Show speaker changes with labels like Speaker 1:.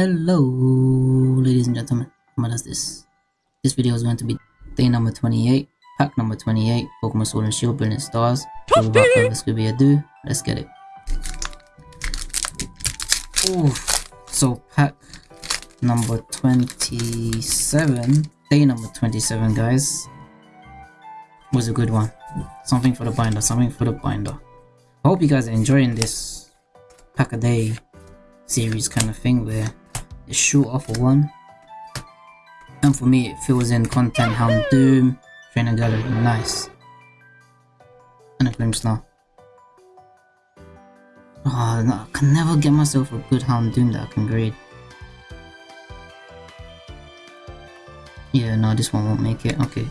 Speaker 1: Hello, ladies and gentlemen. What is this? This video is going to be day number 28, pack number 28, Pokemon Sword and Shield Brilliant Stars. So without further Scooby ado, let's get it. Ooh, so pack number 27, day number 27, guys, was a good one. Something for the binder, something for the binder. I hope you guys are enjoying this pack a day series kind of thing where short off of one. And for me, it fills in content Houndoom, Trainer Gallery, nice. And a Grimmsnarl. Oh, no, I can never get myself a good Houndoom that I can grade. Yeah, no, this one won't make it. Okay,